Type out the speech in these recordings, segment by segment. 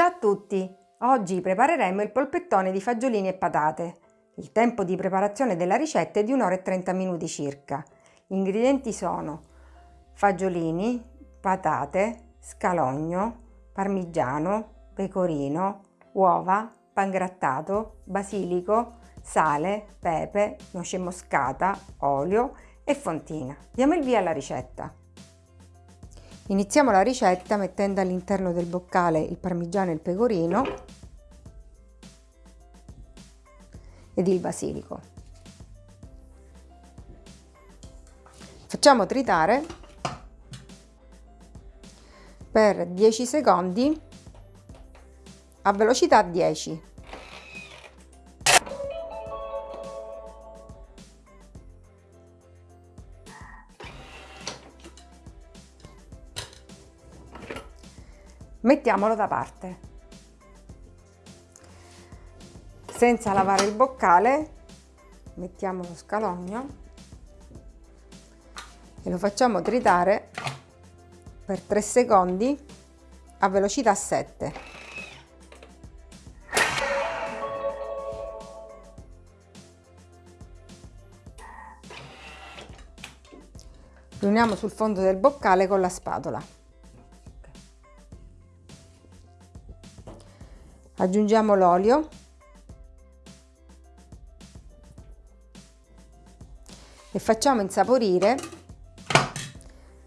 Ciao a tutti! Oggi prepareremo il polpettone di fagiolini e patate. Il tempo di preparazione della ricetta è di 1 ora e 30 minuti circa. Gli ingredienti sono fagiolini, patate, scalogno, parmigiano, pecorino, uova, pangrattato, basilico, sale, pepe, noce moscata, olio e fontina. Diamo il via alla ricetta. Iniziamo la ricetta mettendo all'interno del boccale il parmigiano e il pecorino ed il basilico. Facciamo tritare per 10 secondi a velocità 10. Mettiamolo da parte. Senza lavare il boccale mettiamo lo scalogno e lo facciamo tritare per 3 secondi a velocità 7. Riuniamo sul fondo del boccale con la spatola. Aggiungiamo l'olio. E facciamo insaporire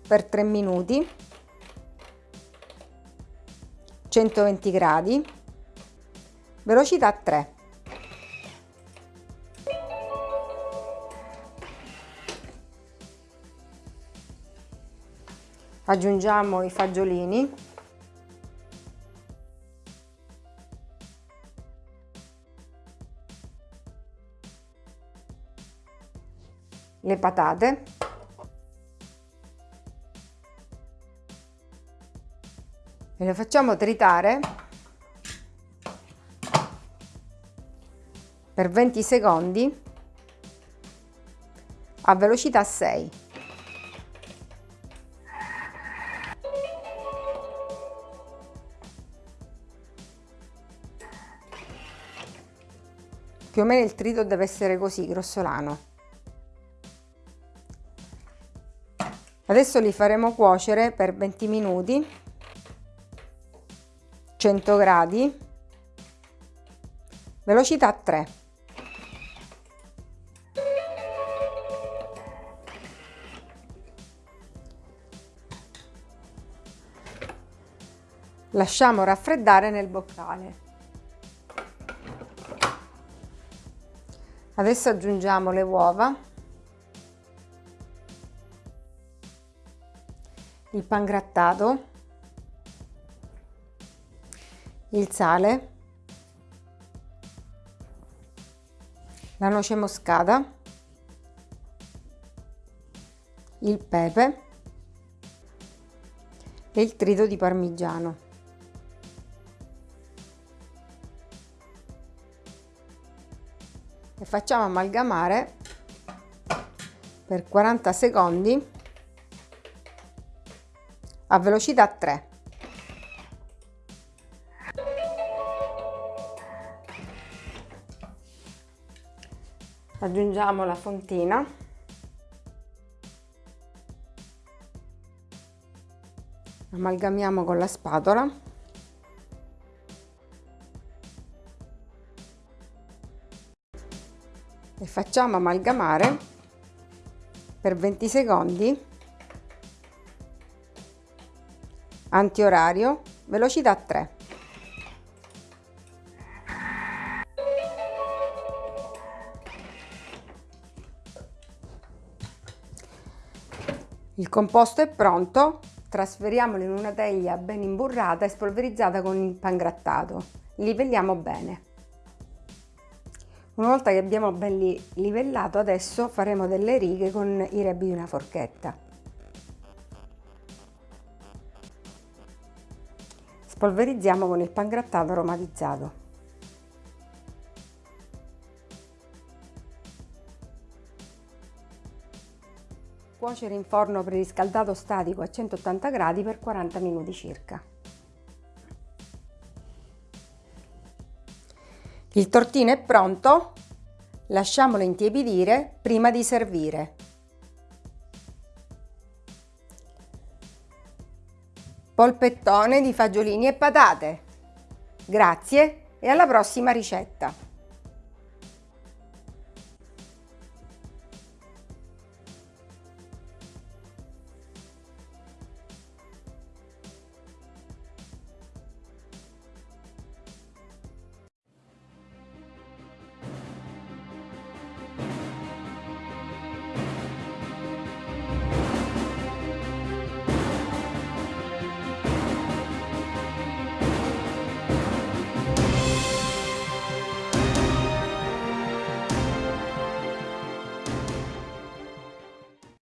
per 3 minuti. 120 gradi. Velocità 3 aggiungiamo i fagiolini le patate e le facciamo tritare per 20 secondi a velocità 6. Più o meno il trito deve essere così, grossolano. Adesso li faremo cuocere per 20 minuti, 100 gradi, velocità 3. Lasciamo raffreddare nel boccale. Adesso aggiungiamo le uova il pangrattato, il sale, la noce moscata, il pepe e il trito di parmigiano. E facciamo amalgamare per 40 secondi a velocità 3. Aggiungiamo la fontina. Amalgamiamo con la spatola. E facciamo amalgamare per 20 secondi antiorario, velocità 3. Il composto è pronto, trasferiamolo in una teglia ben imburrata e spolverizzata con il pangrattato. Livelliamo bene. Una volta che abbiamo ben livellato, adesso faremo delle righe con i rebi di una forchetta. Spolverizziamo con il pangrattato aromatizzato. Cuocere in forno preriscaldato statico a 180 gradi per 40 minuti circa. Il tortino è pronto, lasciamolo intiepidire prima di servire. Polpettone di fagiolini e patate. Grazie e alla prossima ricetta!